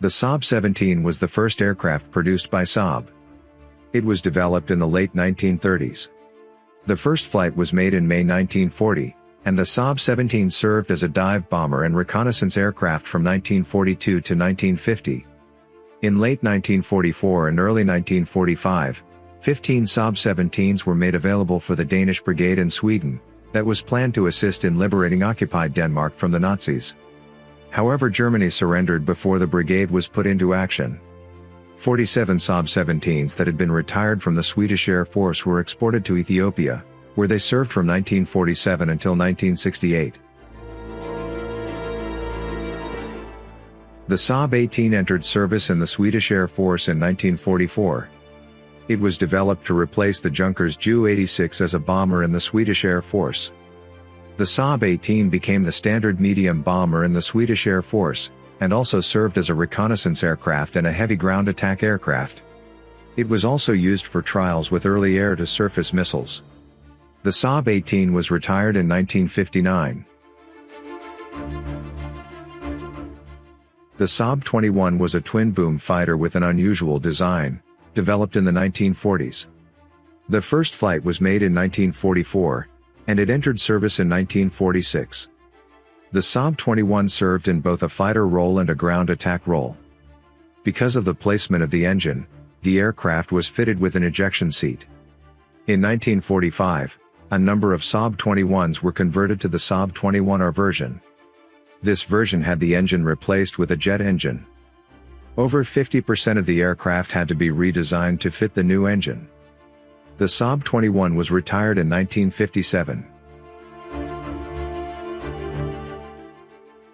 The Saab 17 was the first aircraft produced by Saab. It was developed in the late 1930s. The first flight was made in May 1940, and the Saab 17 served as a dive bomber and reconnaissance aircraft from 1942 to 1950. In late 1944 and early 1945, 15 Saab 17s were made available for the Danish Brigade in Sweden, that was planned to assist in liberating occupied Denmark from the Nazis. However Germany surrendered before the brigade was put into action. 47 Saab 17s that had been retired from the Swedish Air Force were exported to Ethiopia, where they served from 1947 until 1968. The Saab 18 entered service in the Swedish Air Force in 1944. It was developed to replace the Junkers Ju-86 as a bomber in the Swedish Air Force. The Saab 18 became the standard medium bomber in the Swedish Air Force, and also served as a reconnaissance aircraft and a heavy ground attack aircraft. It was also used for trials with early air-to-surface missiles. The Saab 18 was retired in 1959. The Saab 21 was a twin-boom fighter with an unusual design, developed in the 1940s. The first flight was made in 1944, and it entered service in 1946. The Saab 21 served in both a fighter role and a ground attack role. Because of the placement of the engine, the aircraft was fitted with an ejection seat. In 1945, a number of Saab 21s were converted to the Saab 21R version. This version had the engine replaced with a jet engine. Over 50% of the aircraft had to be redesigned to fit the new engine. The Saab 21 was retired in 1957.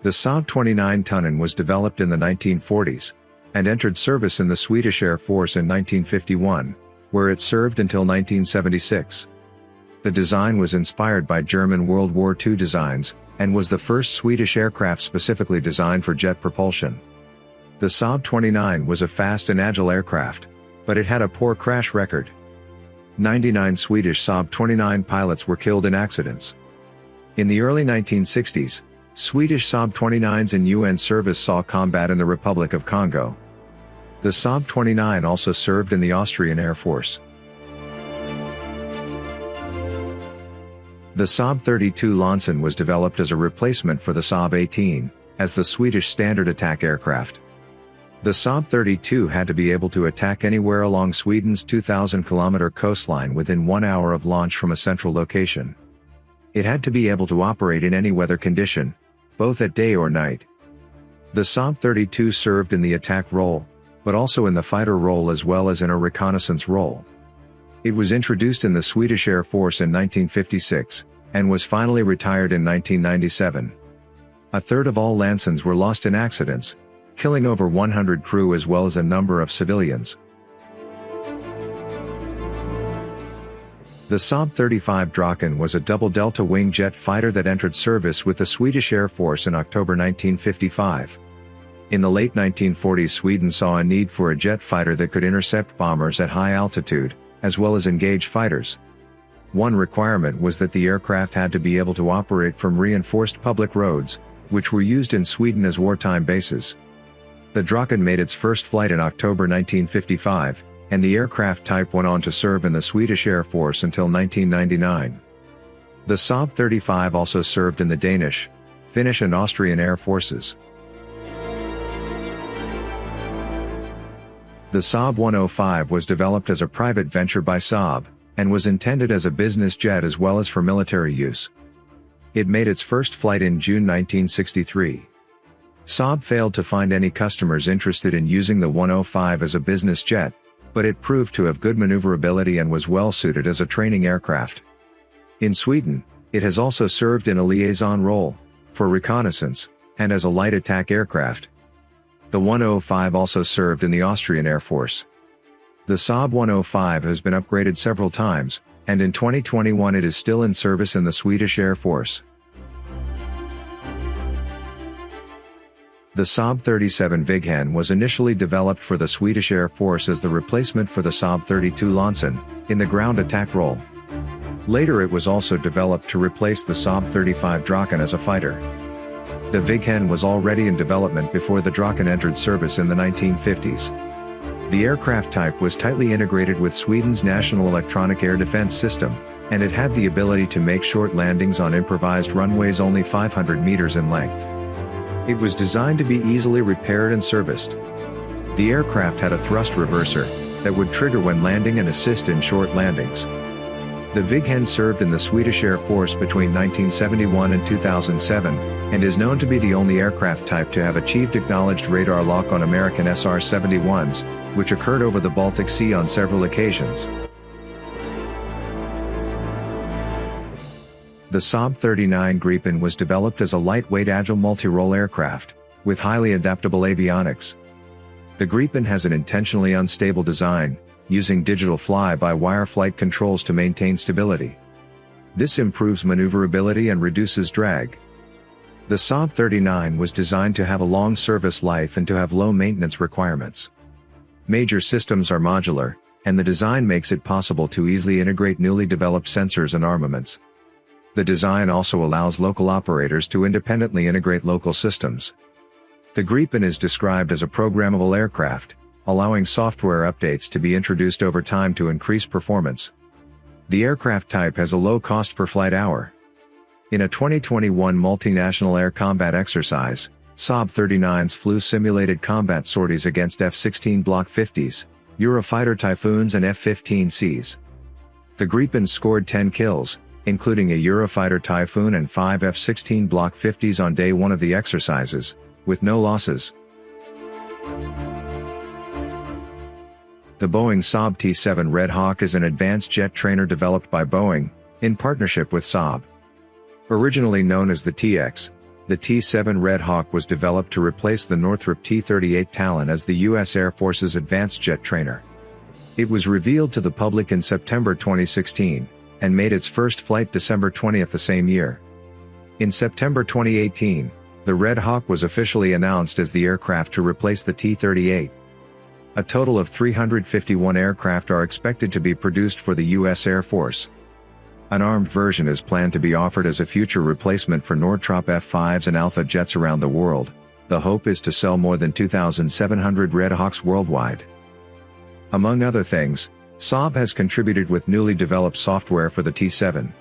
The Saab 29 Tunnan was developed in the 1940s, and entered service in the Swedish Air Force in 1951, where it served until 1976. The design was inspired by German World War II designs, and was the first Swedish aircraft specifically designed for jet propulsion. The Saab 29 was a fast and agile aircraft, but it had a poor crash record. 99 Swedish Saab 29 pilots were killed in accidents. In the early 1960s, Swedish Saab 29s in UN service saw combat in the Republic of Congo. The Saab 29 also served in the Austrian Air Force. The Saab 32 Lansen was developed as a replacement for the Saab 18, as the Swedish standard attack aircraft. The Saab 32 had to be able to attack anywhere along Sweden's 2,000-kilometer coastline within one hour of launch from a central location. It had to be able to operate in any weather condition, both at day or night. The Saab 32 served in the attack role, but also in the fighter role as well as in a reconnaissance role. It was introduced in the Swedish Air Force in 1956, and was finally retired in 1997. A third of all Lansens were lost in accidents, killing over 100 crew as well as a number of civilians. The Saab 35 Draken was a double delta-wing jet fighter that entered service with the Swedish Air Force in October 1955. In the late 1940s Sweden saw a need for a jet fighter that could intercept bombers at high altitude, as well as engage fighters. One requirement was that the aircraft had to be able to operate from reinforced public roads, which were used in Sweden as wartime bases. The Draken made its first flight in October 1955, and the aircraft type went on to serve in the Swedish Air Force until 1999. The Saab 35 also served in the Danish, Finnish and Austrian Air Forces. The Saab 105 was developed as a private venture by Saab, and was intended as a business jet as well as for military use. It made its first flight in June 1963. Saab failed to find any customers interested in using the 105 as a business jet, but it proved to have good maneuverability and was well suited as a training aircraft. In Sweden, it has also served in a liaison role, for reconnaissance, and as a light attack aircraft. The 105 also served in the Austrian Air Force. The Saab 105 has been upgraded several times, and in 2021 it is still in service in the Swedish Air Force. The Saab 37 Viggen was initially developed for the Swedish Air Force as the replacement for the Saab 32 Lansen, in the ground attack role. Later it was also developed to replace the Saab 35 Draken as a fighter. The Viggen was already in development before the Draken entered service in the 1950s. The aircraft type was tightly integrated with Sweden's National Electronic Air Defense System, and it had the ability to make short landings on improvised runways only 500 meters in length. It was designed to be easily repaired and serviced. The aircraft had a thrust reverser, that would trigger when landing and assist in short landings. The Viggen served in the Swedish Air Force between 1971 and 2007, and is known to be the only aircraft type to have achieved acknowledged radar lock on American SR-71s, which occurred over the Baltic Sea on several occasions. The Saab 39 Gripen was developed as a lightweight agile multi-role aircraft, with highly adaptable avionics. The Gripen has an intentionally unstable design, using digital fly-by-wire flight controls to maintain stability. This improves maneuverability and reduces drag. The Saab 39 was designed to have a long service life and to have low maintenance requirements. Major systems are modular, and the design makes it possible to easily integrate newly developed sensors and armaments. The design also allows local operators to independently integrate local systems. The Gripen is described as a programmable aircraft, allowing software updates to be introduced over time to increase performance. The aircraft type has a low cost per flight hour. In a 2021 multinational air combat exercise, Saab 39s flew simulated combat sorties against F-16 Block 50s, Eurofighter Typhoons and F-15Cs. The Gripen scored 10 kills, including a Eurofighter Typhoon and 5 F-16 Block 50s on day one of the exercises, with no losses. The Boeing Saab T-7 Red Hawk is an advanced jet trainer developed by Boeing, in partnership with Saab. Originally known as the TX, the T-7 Red Hawk was developed to replace the Northrop T-38 Talon as the U.S. Air Force's advanced jet trainer. It was revealed to the public in September 2016, and made its first flight December 20 the same year. In September 2018, the Red Hawk was officially announced as the aircraft to replace the T-38. A total of 351 aircraft are expected to be produced for the U.S. Air Force. An armed version is planned to be offered as a future replacement for Northrop F-5s and Alpha jets around the world. The hope is to sell more than 2,700 Red Hawks worldwide. Among other things, Saab has contributed with newly developed software for the T-7.